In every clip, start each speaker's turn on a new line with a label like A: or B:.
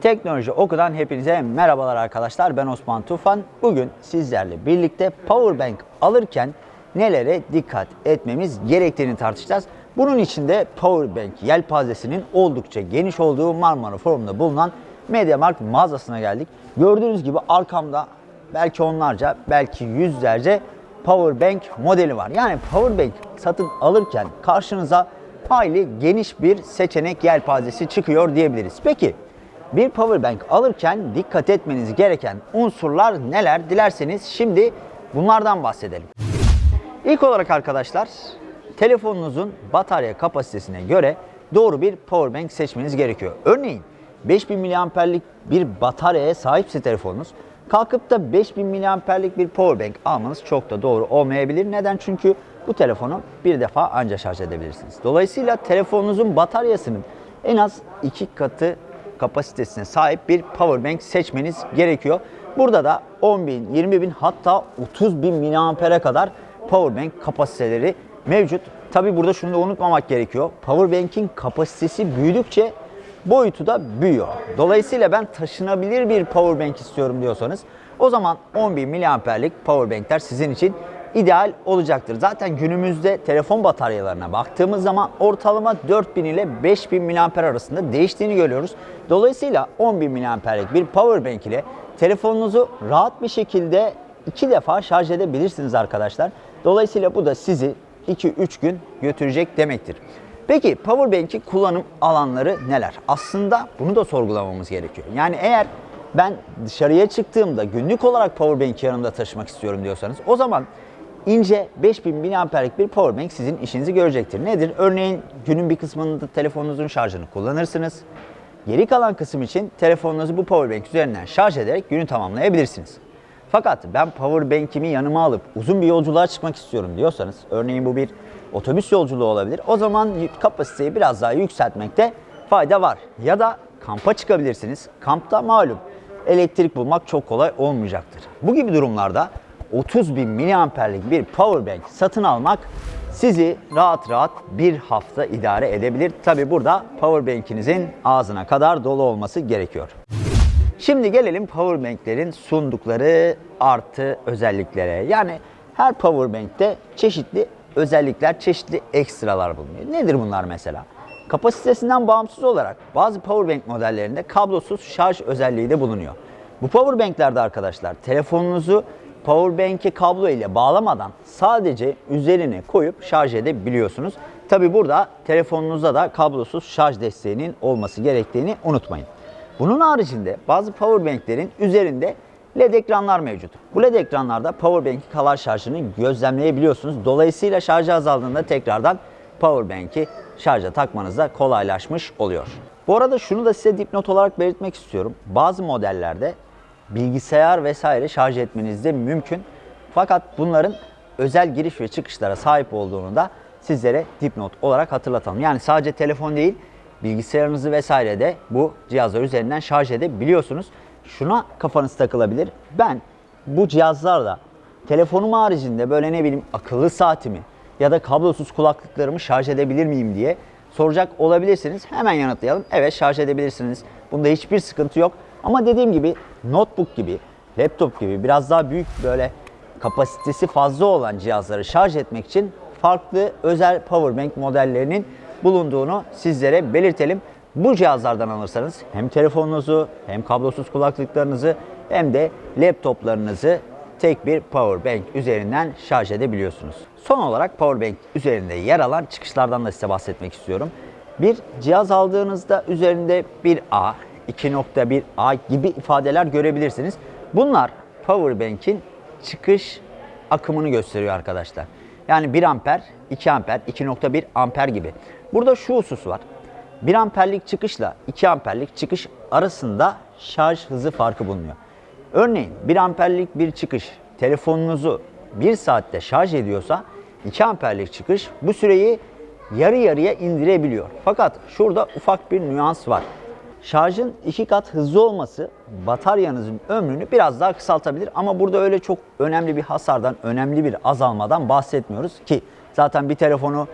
A: Teknoloji Oku'dan hepinize merhabalar arkadaşlar. Ben Osman Tufan. Bugün sizlerle birlikte Powerbank alırken nelere dikkat etmemiz gerektiğini tartışacağız. Bunun için de Powerbank yelpazesinin oldukça geniş olduğu Marmara Forum'da bulunan MediaMarkt mağazasına geldik. Gördüğünüz gibi arkamda belki onlarca, belki yüzlerce Powerbank modeli var. Yani Powerbank satın alırken karşınıza hayli geniş bir seçenek yelpazesi çıkıyor diyebiliriz. Peki bir powerbank alırken dikkat etmeniz gereken unsurlar neler? Dilerseniz şimdi bunlardan bahsedelim. İlk olarak arkadaşlar telefonunuzun batarya kapasitesine göre doğru bir powerbank seçmeniz gerekiyor. Örneğin 5000 miliamperlik bir bataryaya sahipse telefonunuz kalkıp da 5000 miliamperlik bir powerbank almanız çok da doğru olmayabilir. Neden? Çünkü bu telefonu bir defa anca şarj edebilirsiniz. Dolayısıyla telefonunuzun bataryasının en az iki katı kapasitesine sahip bir powerbank seçmeniz gerekiyor. Burada da 10 bin, 20 bin hatta 30 bin miliampere kadar powerbank kapasiteleri mevcut. Tabi burada şunu da unutmamak gerekiyor. Powerbank'in kapasitesi büyüdükçe boyutu da büyüyor. Dolayısıyla ben taşınabilir bir powerbank istiyorum diyorsanız o zaman 10.000 miliamperlik powerbankler sizin için ideal olacaktır. Zaten günümüzde telefon bataryalarına baktığımız zaman ortalama 4000 ile 5000 miliamper arasında değiştiğini görüyoruz. Dolayısıyla 10.000 miliamperlik bir powerbank ile telefonunuzu rahat bir şekilde iki defa şarj edebilirsiniz arkadaşlar. Dolayısıyla bu da sizi 2-3 gün götürecek demektir. Peki powerbank'i kullanım alanları neler? Aslında bunu da sorgulamamız gerekiyor. Yani eğer ben dışarıya çıktığımda günlük olarak powerbank'i yanımda taşımak istiyorum diyorsanız o zaman ince 5000 miliamperlik bir powerbank sizin işinizi görecektir. Nedir? Örneğin günün bir kısmında telefonunuzun şarjını kullanırsınız. Geri kalan kısım için telefonunuzu bu powerbank üzerinden şarj ederek günü tamamlayabilirsiniz. Fakat ben powerbank'imi yanıma alıp uzun bir yolculuğa çıkmak istiyorum diyorsanız, örneğin bu bir otobüs yolculuğu olabilir. O zaman kapasiteyi biraz daha yükseltmekte fayda var. Ya da kampa çıkabilirsiniz. Kampta malum elektrik bulmak çok kolay olmayacaktır. Bu gibi durumlarda 30 bin miliamperlik bir powerbank satın almak sizi rahat rahat bir hafta idare edebilir. Tabi burada powerbank'inizin ağzına kadar dolu olması gerekiyor. Şimdi gelelim powerbank'lerin sundukları artı özelliklere. Yani her powerbank'te çeşitli özellikler, çeşitli ekstralar bulunuyor. Nedir bunlar mesela? Kapasitesinden bağımsız olarak bazı powerbank modellerinde kablosuz şarj özelliği de bulunuyor. Bu powerbanklerde arkadaşlar telefonunuzu powerbank'e kablo ile bağlamadan sadece üzerine koyup şarj edebiliyorsunuz. Tabi burada telefonunuzda da kablosuz şarj desteğinin olması gerektiğini unutmayın. Bunun haricinde bazı powerbanklerin üzerinde LED ekranlar mevcut. Bu LED ekranlarda powerbank'i kalar şarjını gözlemleyebiliyorsunuz. Dolayısıyla şarjı azaldığında tekrardan powerbank'i şarja takmanız da kolaylaşmış oluyor. Bu arada şunu da size dipnot olarak belirtmek istiyorum. Bazı modellerde bilgisayar vesaire şarj etmeniz de mümkün. Fakat bunların özel giriş ve çıkışlara sahip olduğunu da sizlere dipnot olarak hatırlatalım. Yani sadece telefon değil, bilgisayarınızı vesaire de bu cihazlar üzerinden şarj edebiliyorsunuz. Şuna kafanız takılabilir. Ben bu cihazlarla telefonum haricinde böyle ne bileyim akıllı saatimi ya da kablosuz kulaklıklarımı şarj edebilir miyim diye soracak olabilirsiniz. Hemen yanıtlayalım. Evet şarj edebilirsiniz. Bunda hiçbir sıkıntı yok. Ama dediğim gibi notebook gibi, laptop gibi biraz daha büyük böyle kapasitesi fazla olan cihazları şarj etmek için farklı özel powerbank modellerinin bulunduğunu sizlere belirtelim. Bu cihazlardan alırsanız hem telefonunuzu hem kablosuz kulaklıklarınızı hem de laptoplarınızı tek bir powerbank üzerinden şarj edebiliyorsunuz. Son olarak powerbank üzerinde yer alan çıkışlardan da size bahsetmek istiyorum. Bir cihaz aldığınızda üzerinde bir A, 2.1A gibi ifadeler görebilirsiniz. Bunlar powerbank'in çıkış akımını gösteriyor arkadaşlar. Yani 1 amper, 2 amper, 2.1 amper gibi. Burada şu husus var. 1 amperlik çıkışla 2 amperlik çıkış arasında şarj hızı farkı bulunuyor. Örneğin 1 amperlik bir çıkış telefonunuzu 1 saatte şarj ediyorsa 2 amperlik çıkış bu süreyi yarı yarıya indirebiliyor. Fakat şurada ufak bir nüans var. Şarjın iki kat hızlı olması bataryanızın ömrünü biraz daha kısaltabilir ama burada öyle çok önemli bir hasardan, önemli bir azalmadan bahsetmiyoruz ki zaten bir telefonu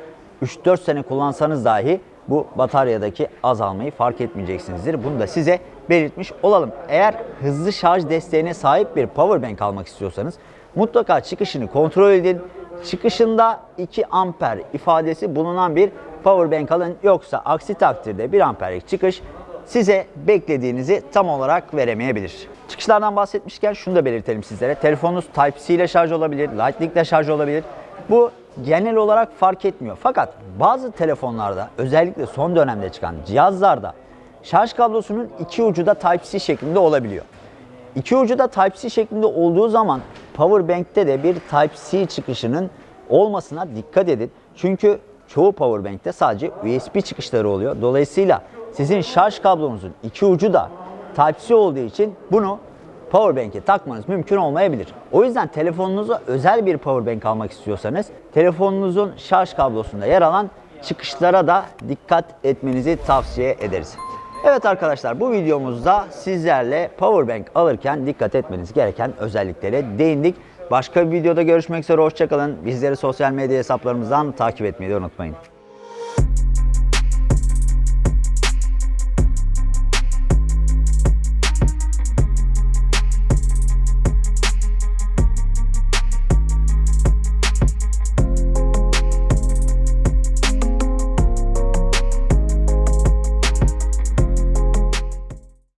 A: 3-4 sene kullansanız dahi bu bataryadaki azalmayı fark etmeyeceksinizdir. Bunu da size belirtmiş olalım. Eğer hızlı şarj desteğine sahip bir power bank almak istiyorsanız mutlaka çıkışını kontrol edin. Çıkışında 2 amper ifadesi bulunan bir power bank alın. Yoksa aksi takdirde 1 amperlik çıkış size beklediğinizi tam olarak veremeyebilir. Çıkışlardan bahsetmişken şunu da belirtelim sizlere. Telefonunuz Type-C ile şarj olabilir, Lightning ile şarj olabilir. Bu genel olarak fark etmiyor. Fakat bazı telefonlarda özellikle son dönemde çıkan cihazlarda şarj kablosunun iki ucu da Type-C şeklinde olabiliyor. İki ucu da Type-C şeklinde olduğu zaman Powerbank'te de bir Type-C çıkışının olmasına dikkat edin. Çünkü çoğu Powerbank'te sadece USB çıkışları oluyor. Dolayısıyla sizin şarj kablonuzun iki ucu da Type-C olduğu için bunu Powerbank'e takmanız mümkün olmayabilir. O yüzden telefonunuza özel bir Powerbank almak istiyorsanız telefonunuzun şarj kablosunda yer alan çıkışlara da dikkat etmenizi tavsiye ederiz. Evet arkadaşlar bu videomuzda sizlerle Powerbank alırken dikkat etmeniz gereken özelliklere değindik. Başka bir videoda görüşmek üzere hoşçakalın. Bizleri sosyal medya hesaplarımızdan takip etmeyi unutmayın.